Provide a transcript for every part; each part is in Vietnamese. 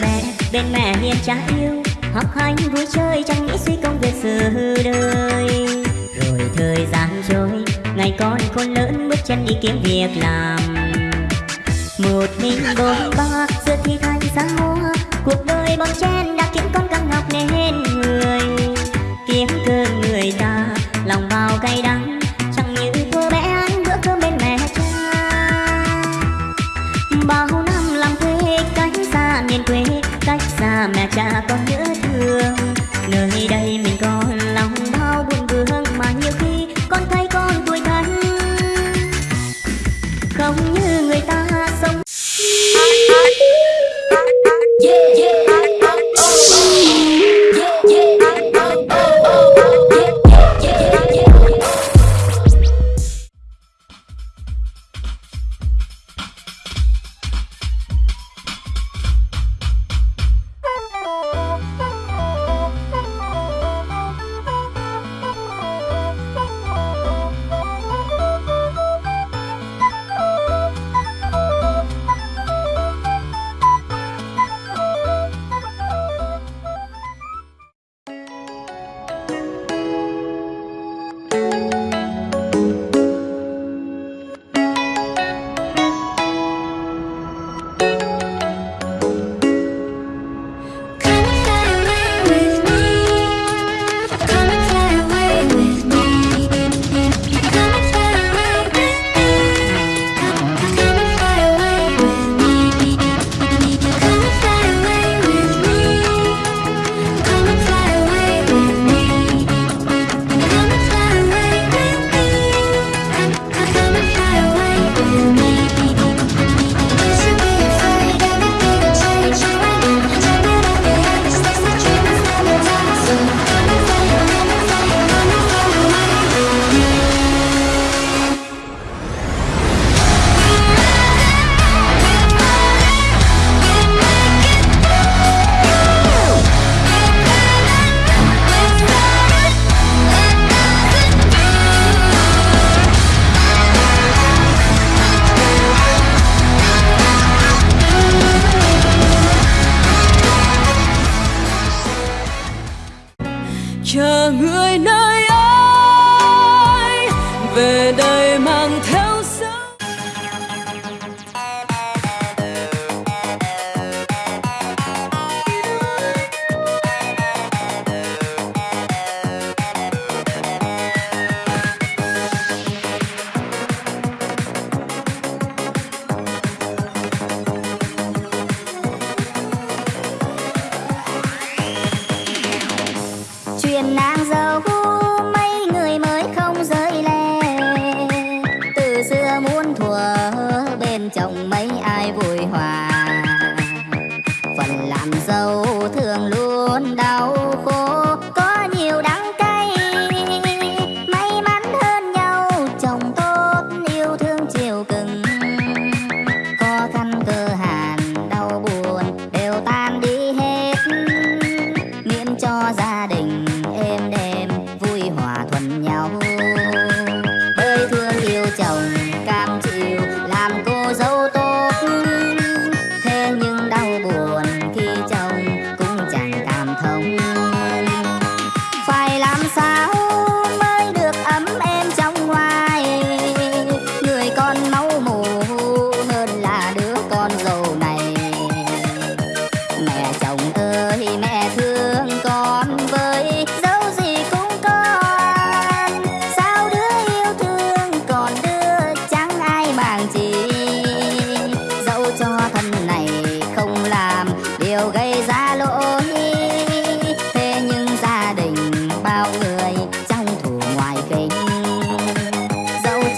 mẹ, bên mẹ hiền cha yêu. Học hành vui chơi chẳng nghĩ suy công việc sự đời. Rồi thời gian trôi, ngày con khôn lớn bước chân đi kiếm việc làm. Một mình bốn ba giữa thì thành xa hoa. Cuộc đời bon chen đã khiến con căng học nên người. Kiếm cơm người ta, lòng bao cay đắng. là con nhớ thương. Nơi đây mình còn lòng đau buồn vương mà nhiều khi con thấy con tuổi thân. Không như người ta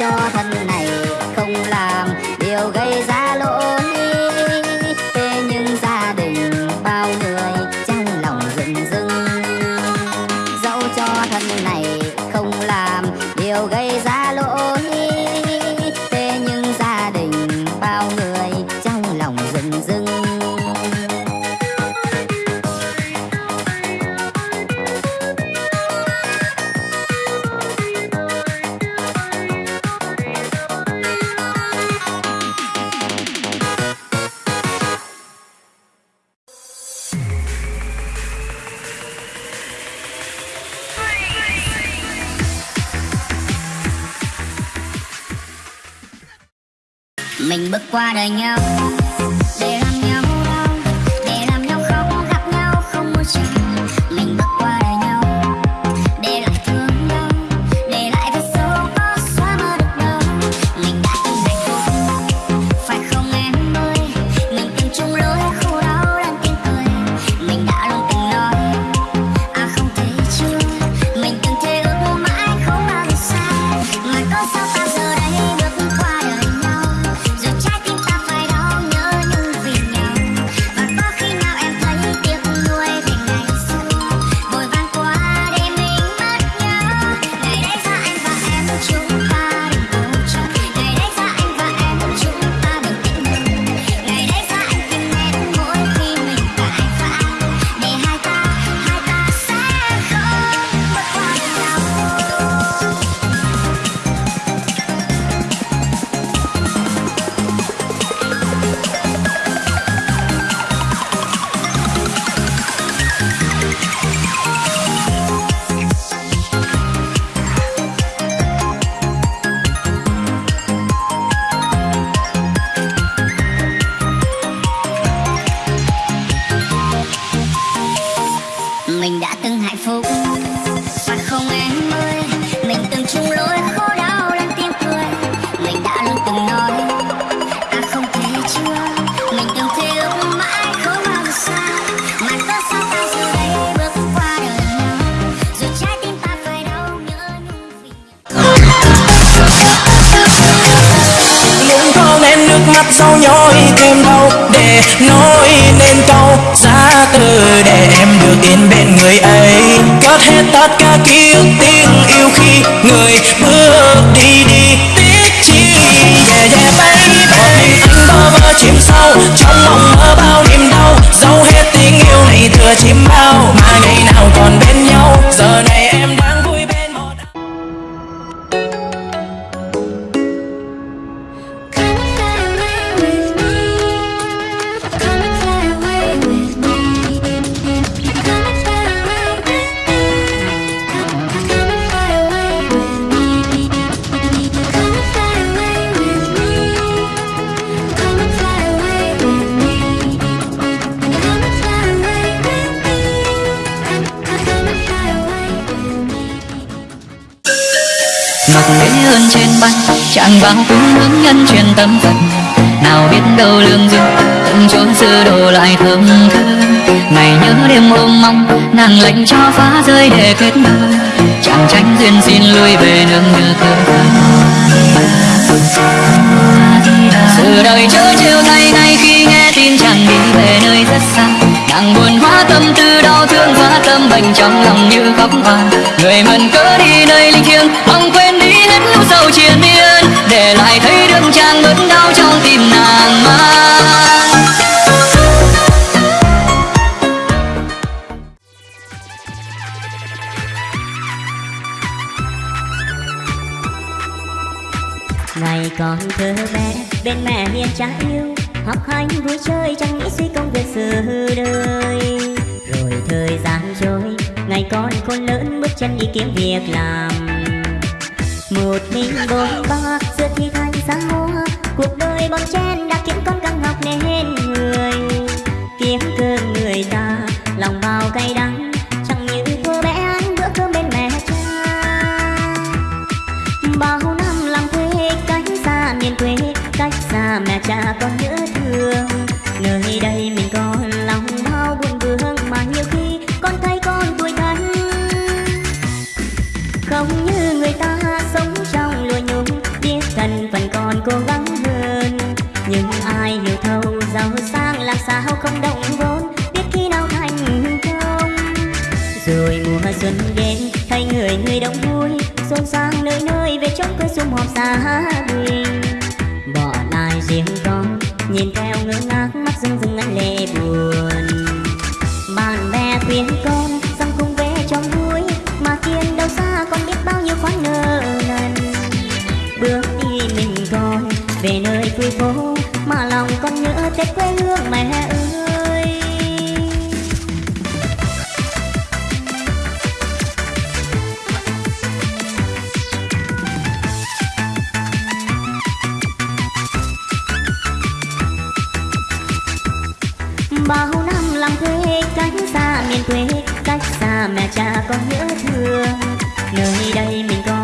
cho thân này không làm, điều gây ra lỗi thế nhưng gia đình bao người trong lòng rừng rưng. Dẫu cho thân này không làm, điều gây ra lỗi thế nhưng gia đình bao người trong lòng rừng rưng. Mình bước qua đời nhau. Sau nhói thêm đau để nói nên câu giá từ để em được yên bên người ấy. Cất hết tất cả ký ức tiếng yêu khi người bước đi đi. Tiếc chi, yeah yeah, baby. Một mình anh bơ vơ chìm sâu, trong mộng mơ bao niềm đau. Dấu hết tình yêu này, thừa chìm thế hơn trên bay chàng vào cung hướng nhân truyền tâm phật. Nào biết đâu lương duyên từng chốn xưa đồ lại thơm thơm ngày nhớ đêm ôm mong, nàng lệnh cho phá rơi để kết đôi chàng tránh duyên xin lui về nương nhờ cơ sự đời chớ trêu thay ngay khi nghe tin chàng đi về nơi rất xa. Nàng buồn hóa tâm, tư đau thương, hóa tâm bệnh trong lòng như khóc hoa. Người mần cớ đi nơi linh thiêng, mong quên đi hết miên, để lại thấy đương trang bớt đau trong tim nàng mang. Ngày còn thơ bé, bên mẹ hiền cha yêu, học hành vui chơi chẳng nghĩ suy công việc sự đời. Rồi thời gian trôi, ngày con khôn lớn bước chân đi kiếm việc làm. Một mình bồn ba xưa thi thành xa hoa cuộc đời bon chen đã khiến con căng học nên người kiếm cơm người ta lòng bao cay đắng chẳng như cô bé ăn bữa cơm bên mẹ cha bao năm làm quê cách xa miền quê cách xa mẹ cha con nhớ nhưng ai hiểu thâu giàu sang làm sao không động vốn? Biết khi nào thành công. Rồi mùa xuân đến, thấy người người đông vui. Xôn sang nơi nơi, về trong quê sum họp gia đình. Bỏ lại riêng con nhìn theo ngơ ngác, mắt rưng rưng anh lệ buồn. Bạn bè khuyên con bao năm làm quê cách xa miền quê cách xa mẹ cha con nhớ thương nơi đây mình có